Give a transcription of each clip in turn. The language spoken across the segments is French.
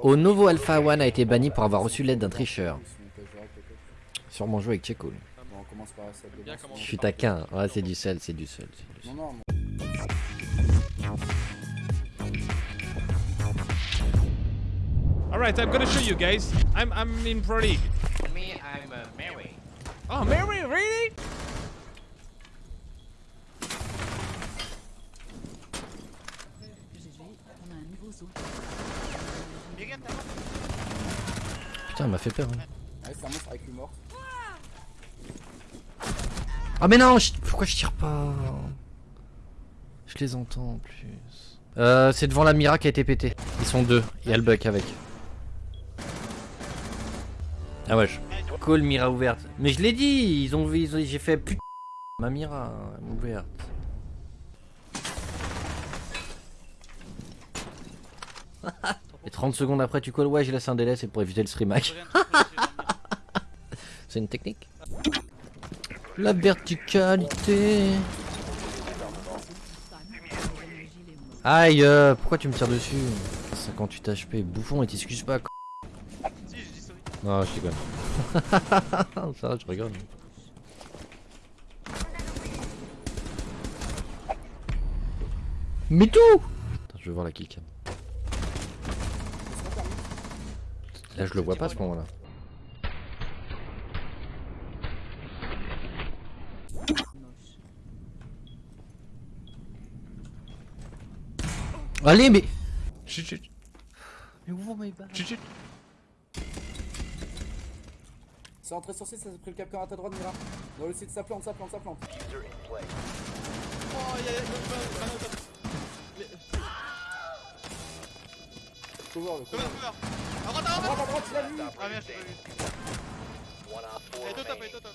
Au Novo Alpha One a été banni pour avoir reçu l'aide d'un tricheur. Sûrement joué avec Checo. lui. Bon, on commence par ça de Bien base. comment Je suis taquin. Ouais, c'est du sel, c'est du sel. c'est du Non, sel. non, Alright, I'm gonna show you guys. I'm I'm in Pro League. Me, I'm uh, Mary. Oh, Mary, really? Putain, elle m'a fait peur. hein. Ouais, c'est un monstre avec. Ah mais non, je- pourquoi je tire pas? Je les entends en plus. Euh, c'est devant la Mira qui a été pété. Ils sont deux. Il y a le buck avec. Ah ouais. je- Call Mira ouverte. Mais je l'ai dit. Ils ont vu. ils ont- J'ai fait putain. Ma Mira euh, ouverte. Et 30 secondes après, tu calls. Ouais, j'ai laissé un délai. C'est pour éviter le stream hack. C'est une technique. La verticalité. Aïe, euh, pourquoi tu me tires dessus? 58 HP, bouffon et t'excuses pas. Si, je dis sorry. Non, je rigole. Ça va, je rigole. Mais tout Attends, je vais voir la killcam. Là, je le vois pas à ce moment-là. Allez, mais. Chut, chut, Mais ouvre mes balles. chut, chut. C'est entré sur C, ça s'est pris le capteur à ta droite, Mira. Dans le site, ça plante, ça plante, ça plante. Oh, y'a Cover, le cover. Cover, cover. À droite, à À droite. droite, à droite, tu l'as vu Ah merde, j'ai pas vu. Et deux tapes, et deux tapes.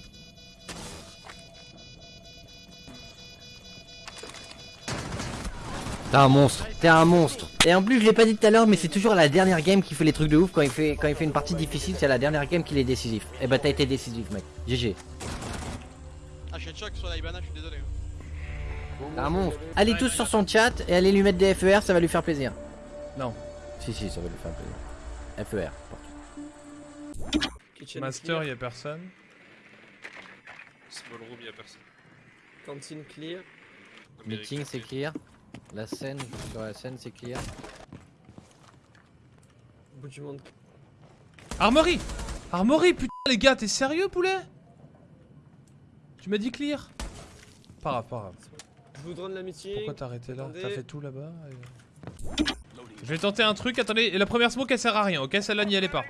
T'es un monstre, t'es un monstre. Et en plus, je l'ai pas dit tout à l'heure, mais c'est toujours la dernière game qui fait les trucs de ouf. Quand il fait, quand il fait une partie difficile, c'est la dernière game qu'il est décisif. Et bah, t'as été décisif, mec. GG. Ah, je suis choc sur la Ibana, je suis désolé. Bon, T'es un monstre. Allez tous sur son chat et allez lui mettre des FER, ça va lui faire plaisir. Non. Si, si, ça va lui faire plaisir. FER. Master, y'a personne. Small room, y'a personne. Cantine clear. Meeting, c'est clear. La scène, sur la scène, c'est clear. Bout du monde. Armory Armory, putain, les gars, t'es sérieux, poulet? Tu m'as dit clear? Pas grave, pas grave. Je vous drone l'amitié. Pourquoi t'as arrêté là? T'as fait tout là-bas et- Je vais tenter un truc, attendez, la première smoke elle sert à rien, ok Celle-là n'y allez pas.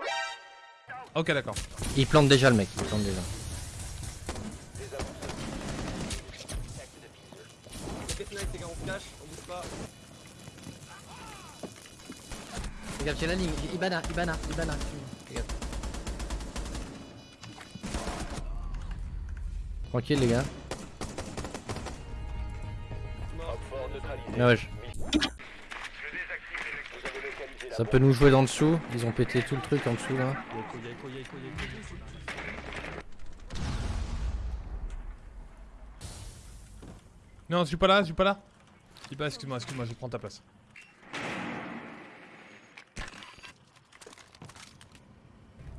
Ok, d'accord. Il plante déjà le mec, il plante déjà. Rocket Knight, les gars, on flash, on bouge pas. Regarde, j'ai la ligne. Ibana, Ibana, Ibana. Regarde. Tranquille, les gars. Ah ouais, je- Ça peut nous jouer dans dessous. Ils ont pété tout le truc en dessous là. Non, je suis pas là, je suis pas là. Je suis pas, excuse-moi, excuse-moi, je prends ta place.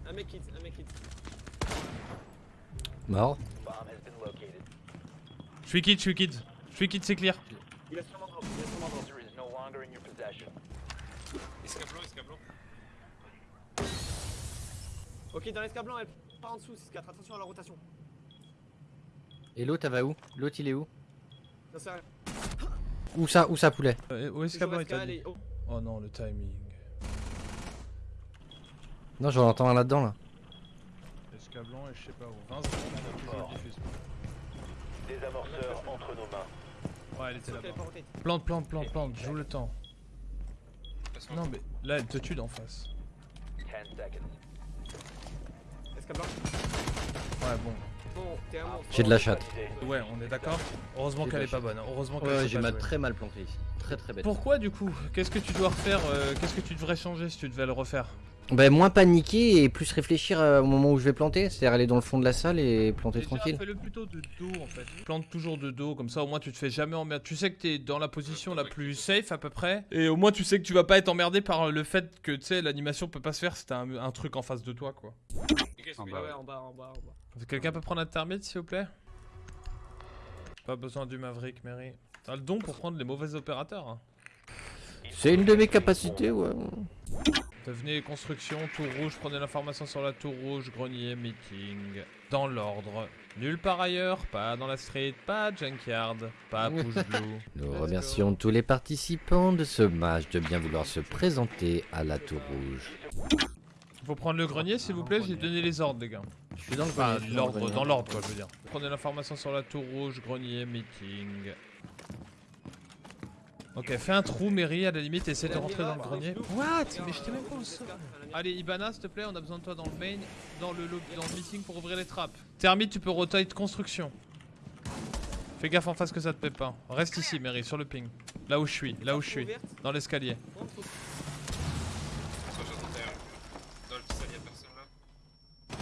Un mec hit, un mec hit. Mort. Je suis kid, je suis kid. Je suis kid, c'est clear. Il a sûrement drop, il a sûrement drop. Escablo, escablo. Ok, dans l'escablant, elle part en dessous, 6-4, attention à la rotation. Et l'autre, elle va où? L'autre, il est où? Où ça Où ça, poulet? Euh, où qu'Abba est et- oh. Oh non, le timing. Non, j'en entends un là-dedans là. Escablant et je sais pas où. 20 secondes, on a plus de diffuse. Ouais, elle était là-bas. Plante, plante, plante, plante, joue le temps. Non, mais là, elle te tue d'en face. Ouais, bon. J'ai de la chatte. Ouais, on est d'accord Heureusement qu'elle est pas bonne. hein. Heureusement qu'elle Ouais, sait j'ai très mal planté ici. Très très bête. Pourquoi du coup? Qu'est-ce que tu dois refaire euh, Qu'est-ce que tu devrais changer si tu devais le refaire? Bah, moins paniquer et plus réfléchir euh, au moment où je vais planter. C'est-à-dire aller dans le fond de la salle et planter Déjà, tranquille. Fais-le plutôt de dos en fait. Plante toujours de dos, comme ça au moins tu te fais jamais emmerder. Tu sais que t'es dans la position la plus safe à peu près. Et au moins tu sais que tu vas pas être emmerdé par le fait que tu sais l'animation peut pas se faire si t'as un, un truc en face de toi quoi. Les gars, ils sont Ouais, bien. ouais, en bas, en bas, en bas. Quelqu'un peut prendre un thermite s'il vous plaît? Pas besoin du Maverick, Mary. T'as le don pour prendre les mauvais opérateurs. Hein. C'est une de mes capacités, ouais. Devenez construction, tour rouge, prenez l'information sur la tour rouge, grenier, meeting. Dans l'ordre. Nulle part ailleurs, pas dans la street, pas junkyard, pas push blue. Nous remercions tous les participants de ce match de bien vouloir se présenter à la Tour Rouge. Faut prendre le grenier s'il vous plaît, j'ai donné les ordres les gars. Je suis dans le grenier, l'ordre, dans l'ordre quoi je veux dire. Prenez l'information sur la tour rouge, grenier, meeting. Ok, fais un trou, Mary, à la limite, essaie de rentrer dans le grenier. What? Mais j'étais même pas au sol. Allez, Ibana, s'il te plaît, on a besoin de toi dans le main, dans le, lobby- dans le meeting pour ouvrir les trappes. Thermite, tu peux rotate construction. Fais gaffe en face que ça te plaît pas. Reste ici, Mary, sur le ping. Là où je suis, là où je suis. Dans l'escalier. Soit j'attendais un- Dans le petit y'a personne là.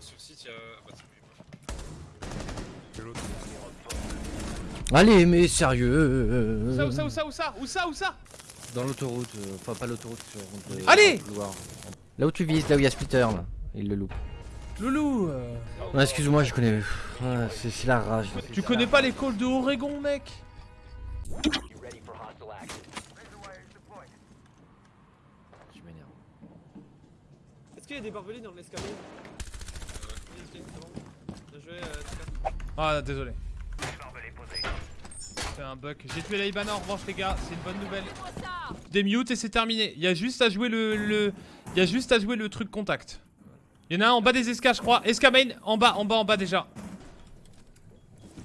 Sur site, y'a. Ah bah, c'est lui. Allez, mais sérieux Où ça, où ça, où ça, où ça Où ça, où ça Dans l'autoroute, euh, enfin pas l'autoroute, sur le- Allez. Là où tu vises, là où il y a Splitter, là. Il le loupe. Loulou euh, Non, excuse-moi, je connais. C'est c'est la rage. Tu connais pas l'école de Oregon, mec? Je m'énerve. Est-ce qu'il y a des barbelés dans l'escalier? Oui, ok, c'est bon. Bien joué, euh, Tika. Ah, désolé. C'est un bug. J'ai tué la Ibana en revanche, les gars. C'est une bonne nouvelle. Des mutes et c'est terminé. Il y a juste à jouer le. le... Il y a juste à jouer le truc contact. Il y en a un en bas des escas, je crois. Esca main, en bas, en bas, en bas déjà.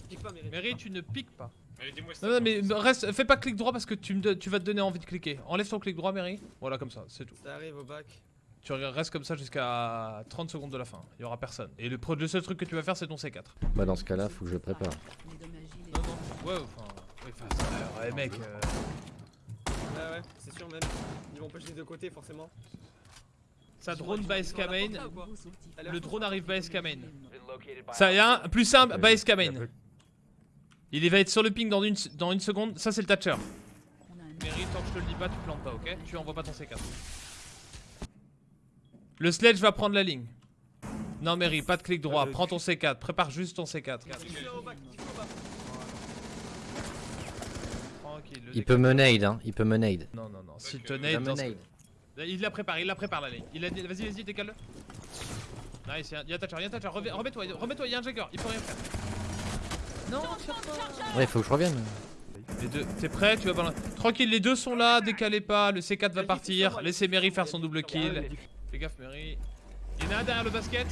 Pique pas, tu ne piques pas. Non, non, mais reste, fais pas clic droit parce que tu, me, tu vas te donner envie de cliquer. Enlève ton clic droit, Mary. Voilà, comme ça, c'est tout. Ça arrive au bac. Tu restes comme ça jusqu'à 30 secondes de la fin. Il y aura personne. Et le, seul truc que tu vas faire, c'est ton C4. Bah, dans ce cas-là, faut que je prépare. Non, non. Ouais, enfin. Enfin, ouais, mec. euh, Ouais, ouais, c'est sûr même. Ils vont push des deux côtés, forcément. Ça drone by SK main. Ou quoi Elle a Le drone arrive by SK main. Been located by Ça y a un plus simple by SK main. Il va être sur le ping dans une, dans une seconde. Ça, c'est le Thatcher. Mary, tant que je te le dis pas, tu plantes pas, ok Tu envoies pas ton C4. Le sledge va prendre la ligne. Non, Mary, pas de clic droit. Prends ton C4. Prépare juste ton C4. Kiffle au bac, kiffle au bac. Tranquille. le Il peut me nade, hein. Il peut me nade. Non, non, non. Si Ok. te Il nade, dans. Il la prépare, il la prépare la ligne. Il a dit, vas-y, vas-y, décale-le. Nice, y'a Thatcher, y'a Thatcher. Reviens- Remets-toi, remets-toi, y'a un Jagger, il peut rien faire. Non. Ouais, faut que je revienne. Les deux, t'es prêt? Tu vas balancer. Tranquille, les deux sont là, décalez pas. Le C4 va partir. Laissez Mary faire son double kill. Fais gaffe, Mary. Il y en a un derrière le basket.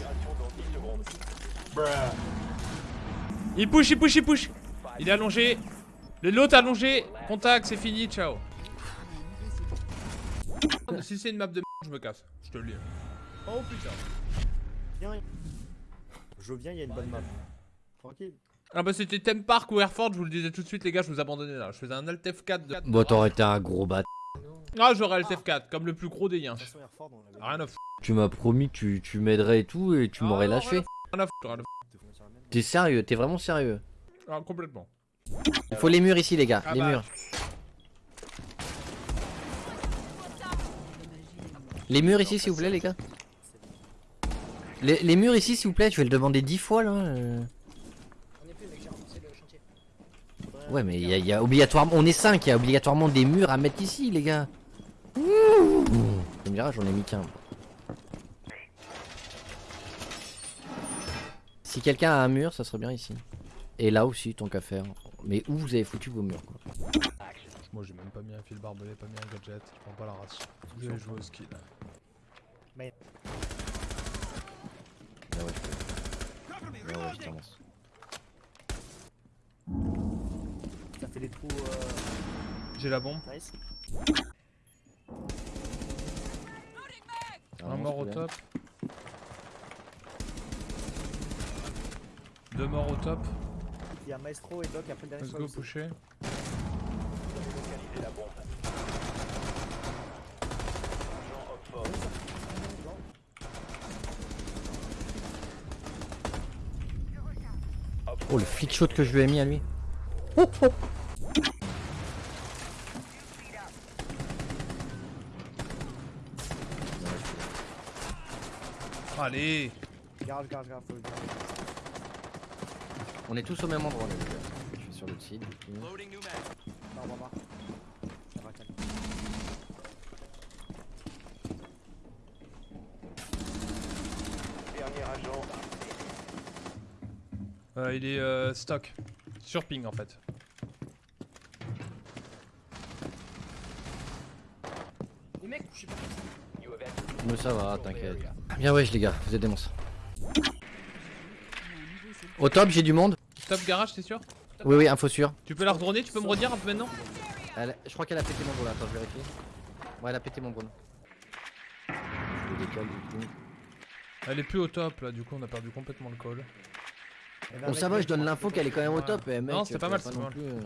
Il push, il push, il push. Il est allongé. Le l'autre allongé. Contact, c'est fini, ciao. Si c'est une map de merde, je me casse. Je te le dis. Oh putain. Je viens, il y a une bonne map. Tranquille. Ah bah c'était Theme Park ou Airford, je vous le disais tout de suite les gars, je vous abandonnais là. Je faisais un Alt F4 de... Bon, t'aurais été un gros bat. Ah j'aurais Alt F4, comme le plus gros des l'avait Rien à foutre. Tu m'as promis que tu, tu m'aiderais et tout, et tu Ah, m'aurais lâché. Rien à même. T'es sérieux, t'es vraiment sérieux. Ah, complètement. Il faut les murs ici, les gars. Ah les bah. murs. Les murs ici, s'il vous plaît, les gars. Les, les murs ici, s'il vous plaît, je vais le demander dix fois là. euh. Ouais, mais il y, a- il y a obligatoirement. On est 5, il y a obligatoirement des murs à mettre ici, les gars. Ouh. Tu me diras, j'en ai mis qu'un. Si quelqu'un a un mur, ça serait bien ici. Et là aussi, tant qu'à faire. Mais où vous avez foutu vos murs, quoi Moi j'ai même pas mis un fil barbelé, pas mis un gadget, je prends pas la race. Je vais jouer au skill. Ah ouais, je peux. Ah ouais, je commence. Ça fait des trous. Euh... J'ai la bombe. Nice. Un mort au top. Deux morts au top. Il y a Maestro et Doc après le dernier Let's go pusher. Oh le flic shot que je lui ai mis à lui. Oh, oh. Allez Garde, garde, garde, faut le garder. On est tous au même endroit, les gars. Je suis sur le site, du coup. Non, on va voir. Ça va calmer. Euh, Il est euh, stock. Sur ping en fait. Les mecs, je sais pas. Mais ça va, t'inquiète. Bien wesh les gars, vous êtes des monstres. Au top, j'ai du monde. Top garage, t'es sûr Oui, oui, info sûr. Tu peux la redroner, tu peux me redire un peu maintenant Elle- je crois qu'elle a pété mon drone, attends, je vérifie. Ouais, elle a pété mon drone. Je le décale du coup. Elle est plus au top là, du coup on a perdu complètement le call. Eh ben, Bon, ça va, je donne l'info qu'elle est quand même au top. eh, mec, Non, c'était pas mal, non pas mal. plus, euh.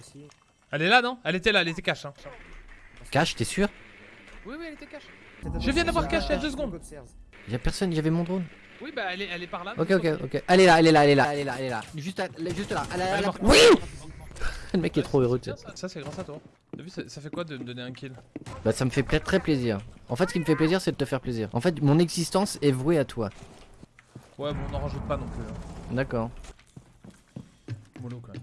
C'est. Elle est là non Elle était là, elle était cash. Hein. Cash, t'es sûr Oui, oui, elle était. Peut-être Je viens d'avoir caché il y a deux secondes. Y'a personne, y'avait mon drone. Oui, bah elle est, elle est par là. Ok, ok, ok. Elle est là, elle est là, elle est là, elle est là, elle est là. Juste, à- juste là. Elle est Elle morte. Oui Le mec est trop heureux, tu sais. Tiens, ça, c'est grâce à toi. T'as vu, ça, fait quoi de me donner un kill? Bah, ça me fait très plaisir. En fait, ce qui me fait plaisir, c'est de te faire plaisir. En fait, mon existence est vouée à toi. Ouais, bon, on n'en rajoute pas non plus. Hein. D'accord. Mollo quand même.